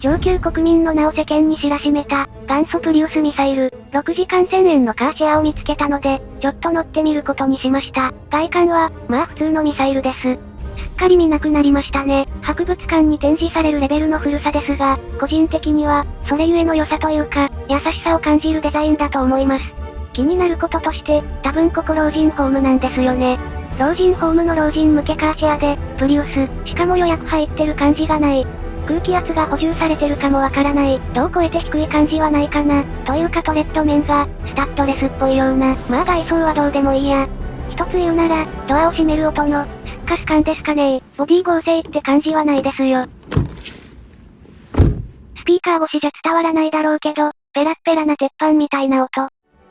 上級国民の名を世間に知らしめた、元祖プリウスミサイル、6時間1000円のカーシェアを見つけたので、ちょっと乗ってみることにしました。外観は、まあ普通のミサイルです。すっかり見なくなりましたね。博物館に展示されるレベルの古さですが、個人的には、それゆえの良さというか、優しさを感じるデザインだと思います。気になることとして、多分ここ老人ホームなんですよね。老人ホームの老人向けカーシェアで、プリウス、しかも予約入ってる感じがない。空気圧が補充されてるかもわからない。どう超えて低い感じはないかな。というかトレッド面が、スタッドレスっぽいような。まあ外装はどうでもいいや。一つ言うなら、ドアを閉める音の、スッカス感ですかねボディ合成って感じはないですよ。スピーカー越しじゃ伝わらないだろうけど、ペラッペラな鉄板みたいな音。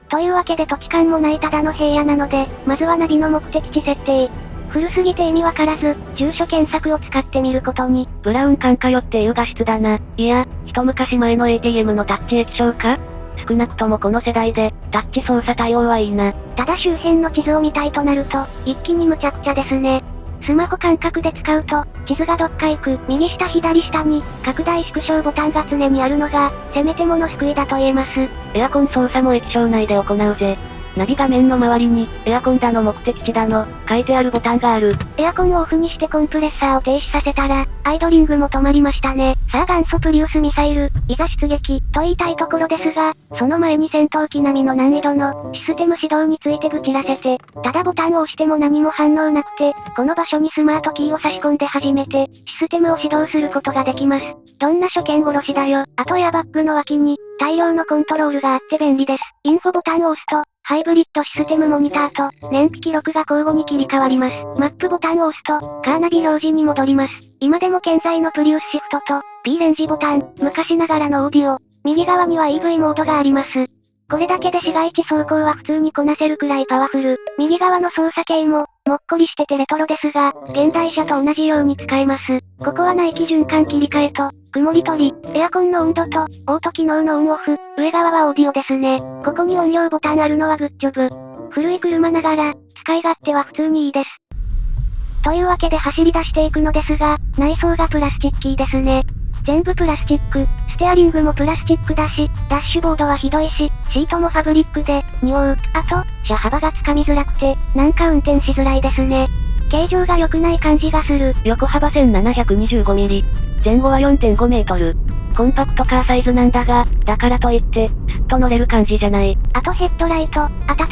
というわけで土地勘もないただの平野なので、まずはナビの目的地設定。古すぎて意味わからず、住所検索を使ってみることに。ブラウン管かよっていう画質だな。いや、一昔前の ATM のタッチ液晶か？少なくともこの世代で、タッチ操作対応はいいな。ただ周辺の地図を見たいとなると、一気に無茶苦茶ですね。スマホ感覚で使うと、地図がどっか行く、右下左下に、拡大縮小ボタンが常にあるのが、せめてもの救いだと言えます。エアコン操作も液晶内で行うぜ。ナビ画面の周りに、エアコンだの目的地だの、書いてあるボタンがある。エアコンをオフにしてコンプレッサーを停止させたら、アイドリングも止まりましたね。さあ元祖プリウスミサイル、いざ出撃、と言いたいところですが、その前に戦闘機並みの難易度の、システム指導についてぶちらせて、ただボタンを押しても何も反応なくて、この場所にスマートキーを差し込んで初めて、システムを指導することができます。どんな初見殺しだよ。あとエアバッグの脇に、大量のコントロールがあって便利です。インフォボタンを押すと、ハイブリッドシステムモニターと、燃費記録が交互に切り替わります。マップボタンを押すと、カーナビ表示に戻ります。今でも健在のプリウスシフトと、P レンジボタン、昔ながらのオーディオ、右側には EV モードがあります。これだけで市街地走行は普通にこなせるくらいパワフル。右側の操作系も、もっこりしててレトロですが、現代車と同じように使えます。ここは内気循環切り替えと、曇り取り、エアコンの温度と、オート機能のオンオフ、上側はオーディオですね。ここに音量ボタンあるのはグッジョブ。古い車ながら、使い勝手は普通にいいです。というわけで走り出していくのですが、内装がプラスチッキーですね。全部プラスチック。ステアリングもプラスチックだし、ダッシュボードはひどいし、シートもファブリックで、匂う。あと、車幅がつかみづらくて、なんか運転しづらいですね。形状が良くない感じがする。横幅 1725mm。前後は4.5メートル。コンパクトカーサイズなんだが、だからといって、すっと乗れる感じじゃない。あとヘッドライト、温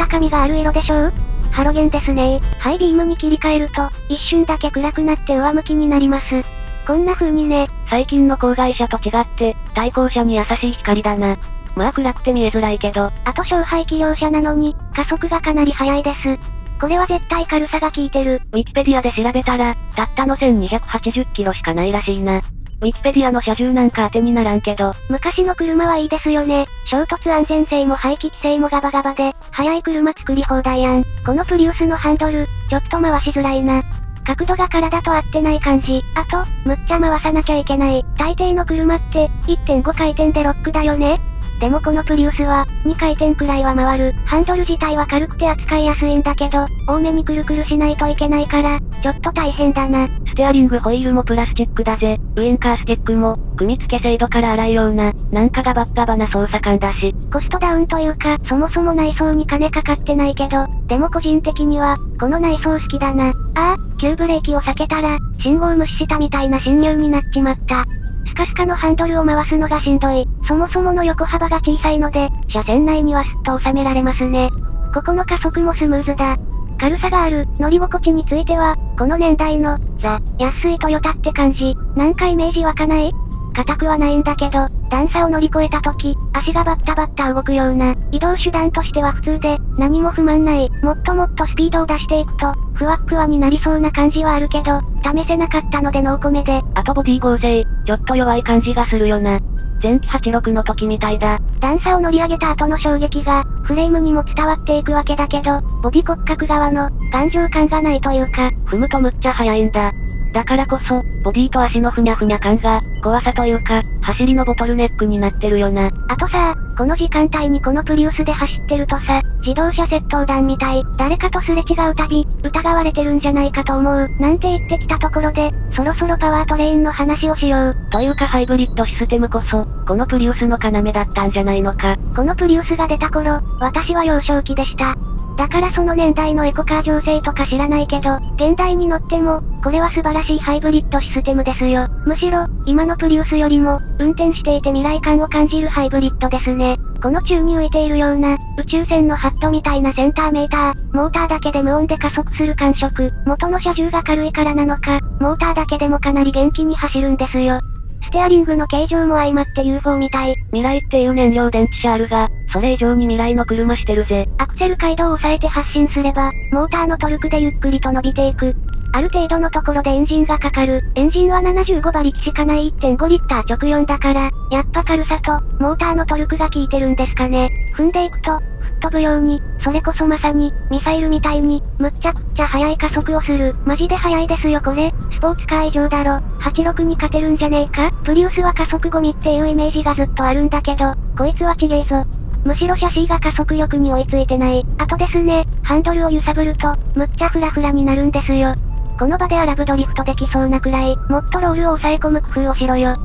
かみがある色でしょう？ハロゲンですねハイビームに切り替えると、一瞬だけ暗くなって上向きになります。こんな風にね。最近の郊外車と違って、対向車に優しい光だな。まあ暗くて見えづらいけど。あと勝敗気量車なのに、加速がかなり速いです。これは絶対軽さが効いてる。ウィキペディアで調べたら、たったの1280キロしかないらしいな。ウィキペディアの車重なんか当てにならんけど。昔の車はいいですよね。衝突安全性も排気規制もガバガバで、速い車作り放題やん。このプリウスのハンドル、ちょっと回しづらいな。角度が体と合ってない感じ。あと、むっちゃ回さなきゃいけない。大抵の車って、1.5回転でロックだよねでもこのプリウスは、2回転くらいは回る。ハンドル自体は軽くて扱いやすいんだけど、多めにくるくるしないといけないから、ちょっと大変だな。ステアリングホイールもプラスチックだぜ。ウインカースティックも、組み付け精度から荒いような、なんかがバッババな操作感だし。コストダウンというか、そもそも内装に金かかってないけど、でも個人的には、この内装好きだな。ああ、急ブレーキを避けたら、信号無視したみたいな侵入になっちまった。カスカのハンドルを回すのがしんどい。そもそもの横幅が小さいので、車線内にはすっと収められますね。ここの加速もスムーズだ。軽さがある、乗り心地については、この年代の、ザ、安いトヨタって感じ。なんかイメージ湧かない？硬くはないんだけど、段差を乗り越えた時、足がバッタバッタ動くような、移動手段としては普通で、何も不満ない。もっともっとスピードを出していくと、ふわっふわになりそうな感じはあるけど、試せなかったのでノーコメで。あとボディ合成、ちょっと弱い感じがするよな。前期86の時みたいだ。段差を乗り上げた後の衝撃が、フレームにも伝わっていくわけだけど、ボディ骨格側の、頑丈感がないというか、踏むとむっちゃ速いんだ。だからこそ、ボディと足のふにゃふにゃ感が、怖さというか、走りのボトルネックになってるよな。あとさ、この時間帯にこのプリウスで走ってるとさ、自動車窃盗団みたい、誰かとすれ違うたび、疑われてるんじゃないかと思う、なんて言ってきたところで、そろそろパワートレインの話をしよう。というかハイブリッドシステムこそ、このプリウスの要だったんじゃないのか。このプリウスが出た頃、私は幼少期でした。だからその年代のエコカー情勢とか知らないけど、現代に乗っても、これは素晴らしいハイブリッドシステムですよ。むしろ、今のプリウスよりも、運転していて未来感を感じるハイブリッドですね。この宙に浮いているような、宇宙船のハットみたいなセンターメーター、モーターだけで無音で加速する感触、元の車重が軽いからなのか、モーターだけでもかなり元気に走るんですよ。ステアリングの形状も相まって UFO みたい。未来っていう燃料電池車あるが、それ以上に未来の車してるぜ。アクセル街道を抑えて発進すれば、モーターのトルクでゆっくりと伸びていく。ある程度のところでエンジンがかかる。エンジンは75馬力しかない1.5リッター直4だから、やっぱ軽さと、モーターのトルクが効いてるんですかね。踏んでいくと、飛ぶように、それこそまさに、ミサイルみたいに、むっちゃくっちゃ速い加速をする。マジで速いですよこれ。スポーツカー以上だろ。86に勝てるんじゃねえかプリウスは加速ゴミっていうイメージがずっとあるんだけど、こいつはちげえぞ。むしろシャシーが加速力に追いついてない。あとですね、ハンドルを揺さぶると、むっちゃフラフラになるんですよ。この場でアラブドリフトできそうなくらい、もっとロールを抑え込む工夫をしろよ。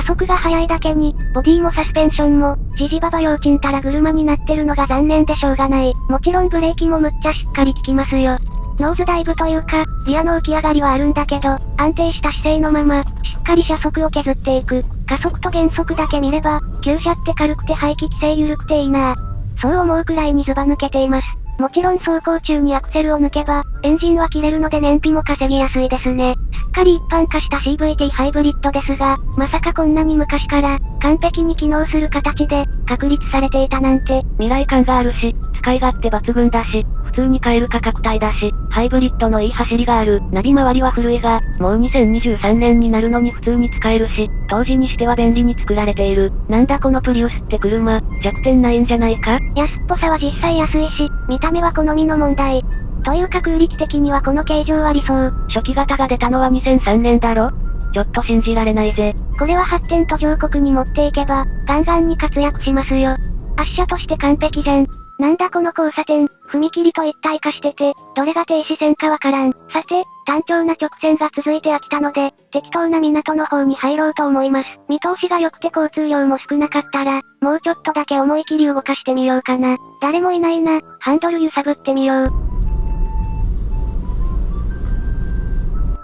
加速が速いだけに、ボディもサスペンションも、ジジババ用賃たら車になってるのが残念でしょうがない。もちろんブレーキもむっちゃしっかり効きますよ。ノーズダイブというか、リアの浮き上がりはあるんだけど、安定した姿勢のまま、しっかり車速を削っていく。加速と減速だけ見れば、旧車って軽くて排気規制緩くていいなそう思うくらいにズバ抜けています。もちろん走行中にアクセルを抜けば、エンジンは切れるので燃費も稼ぎやすいですね。すっかり一般化した CVT ハイブリッドですが、まさかこんなに昔から、完璧に機能する形で、確立されていたなんて。未来感があるし、使い勝手抜群だし、普通に買える価格帯だし、ハイブリッドのいい走りがある。ナビ周りは古いが、もう2023年になるのに普通に使えるし、当時にしては便利に作られている。なんだこのプリウスって車、弱点ないんじゃないか？安っぽさは実際安いし、見た目は好みの問題。というか空力的にはこの形状は理想。初期型が出たのは2003年だろ？ちょっと信じられないぜ。これは発展途上国に持っていけば、ガンガンに活躍しますよ。圧車として完璧じゃん。なんだこの交差点、踏切と一体化してて、どれが停止線かわからん。さて、単調な直線が続いて飽きたので、適当な港の方に入ろうと思います。見通しが良くて交通量も少なかったら、もうちょっとだけ思い切り動かしてみようかな。誰もいないな、ハンドル揺さぶってみよう。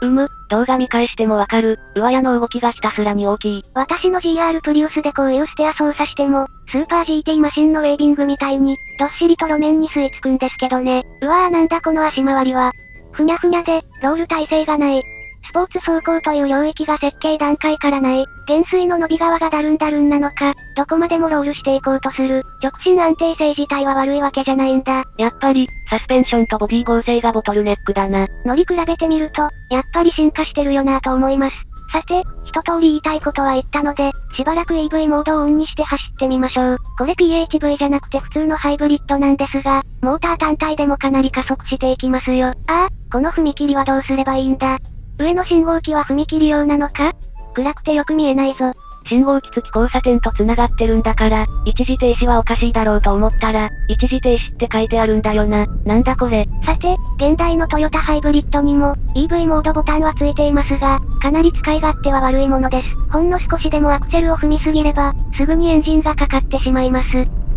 うむ、動画見返してもわかる、上屋の動きがひたすらに大きい。私の GR プリウスでこういうステア操作しても、スーパー GT マシンのウェービングみたいに、どっしりと路面に吸い付くんですけどね。うわぁなんだこの足回りは。ふにゃふにゃで、ロール体勢がない。スポーツ走行という領域が設計段階からない。減衰の伸び側がダルンダルンなのか、どこまでもロールしていこうとする。直進安定性自体は悪いわけじゃないんだ。やっぱり、サスペンションとボディ合成がボトルネックだな。乗り比べてみると、やっぱり進化してるよなぁと思います。さて、一通り言いたいことは言ったので、しばらく EV モードをオンにして走ってみましょう。これ PHV じゃなくて普通のハイブリッドなんですが、モーター単体でもかなり加速していきますよ。ああ、この踏切はどうすればいいんだ？上の信号機は踏切用なのか？暗くてよく見えないぞ。信号機付き交差点と繋がってるんだから、一時停止はおかしいだろうと思ったら、一時停止って書いてあるんだよな。なんだこれ？さて、現代のトヨタハイブリッドにも、EV モードボタンは付いていますが、かなり使い勝手は悪いものです。ほんの少しでもアクセルを踏みすぎれば、すぐにエンジンがかかってしまいます。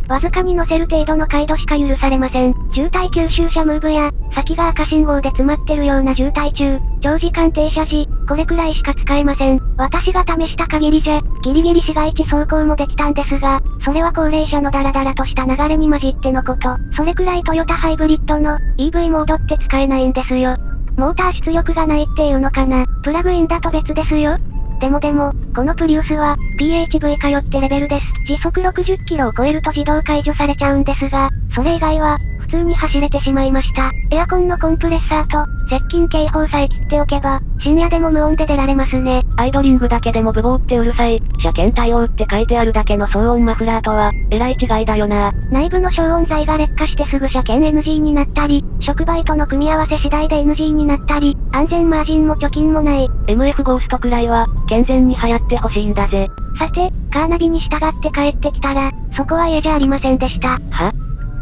わずかに乗せる程度の回路しか許されません。渋滞吸収車ムーブや、先が赤信号で詰まってるような渋滞中、長時間停車時、これくらいしか使えません。私が試した限りじゃ、ギリギリ市街地走行もできたんですが、それは高齢者のダラダラとした流れに混じってのこと。それくらいトヨタハイブリッドの EV モードって使えないんですよ。モーター出力がないっていうのかな。プラグインだと別ですよ。でもでも、このプリウスは、PHV 通ってレベルです。時速60キロを超えると自動解除されちゃうんですが、それ以外は、普通に走れてしまいました。エアコンのコンプレッサーと、接近警報さえ切っておけば、深夜でも無音で出られますね。アイドリングだけでもブボーってうるさい、車検対応って書いてあるだけの騒音マフラーとは、えらい違いだよな。内部の消音材が劣化してすぐ車検 NG になったり、触媒との組み合わせ次第で NG になったり、安全マージンも貯金もない。MF ゴーストくらいは、健全に流行ってほしいんだぜ。さて、カーナビに従って帰ってきたら、そこは家じゃありませんでした。は？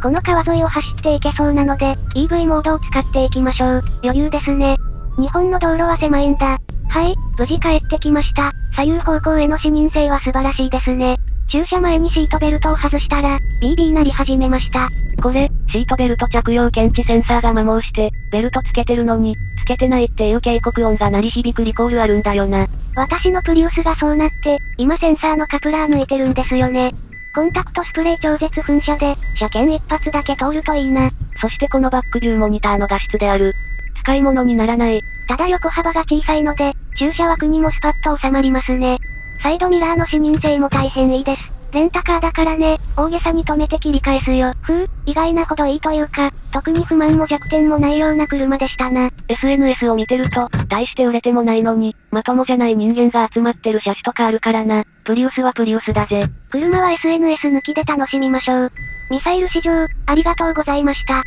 この川沿いを走っていけそうなので、EV モードを使っていきましょう。余裕ですね。日本の道路は狭いんだ。はい、無事帰ってきました。左右方向への視認性は素晴らしいですね。駐車前にシートベルトを外したら、BB なり始めました。これ、シートベルト着用検知センサーが摩耗して、ベルトつけてるのに、つけてないっていう警告音が鳴り響くリコールあるんだよな。私のプリウスがそうなって、今センサーのカプラー抜いてるんですよね。コンタクトスプレー超絶噴射で、車検一発だけ通るといいな。そしてこのバックビューモニターの画質である。使い物にならない。ただ横幅が小さいので、駐車枠にもスパッと収まりますね。サイドミラーの視認性も大変いいです。レンタカーだからね、大げさに止めて切り返すよ。ふう、意外なほどいいというか、特に不満も弱点もないような車でしたな。SNS を見てると、大して売れてもないのに、まともじゃない人間が集まってる車種とかあるからな。プリウスはプリウスだぜ。車は SNS 抜きで楽しみましょう。ミサイル市場、ありがとうございました。